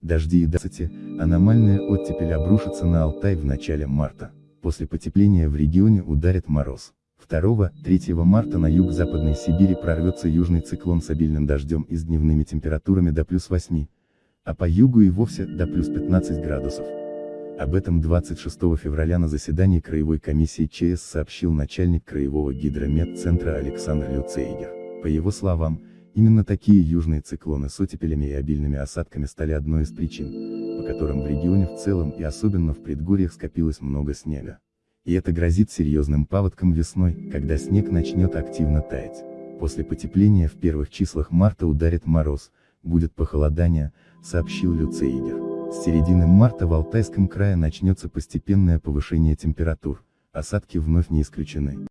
Дожди и дацати, аномальная оттепель обрушится на Алтай в начале марта. После потепления в регионе ударит мороз. 2-3 марта на юг-западной Сибири прорвется южный циклон с обильным дождем и с дневными температурами до плюс 8, а по югу и вовсе до плюс 15 градусов. Об этом 26 февраля на заседании Краевой комиссии ЧС сообщил начальник Краевого гидрометцентра Александр Люцейгер. По его словам, именно такие южные циклоны с оттепелями и обильными осадками стали одной из причин, по которым в регионе в целом и особенно в предгорьях скопилось много снега. И это грозит серьезным паводком весной, когда снег начнет активно таять. После потепления в первых числах марта ударит мороз, будет похолодание, сообщил Люцейгер. С середины марта в Алтайском крае начнется постепенное повышение температур, осадки вновь не исключены.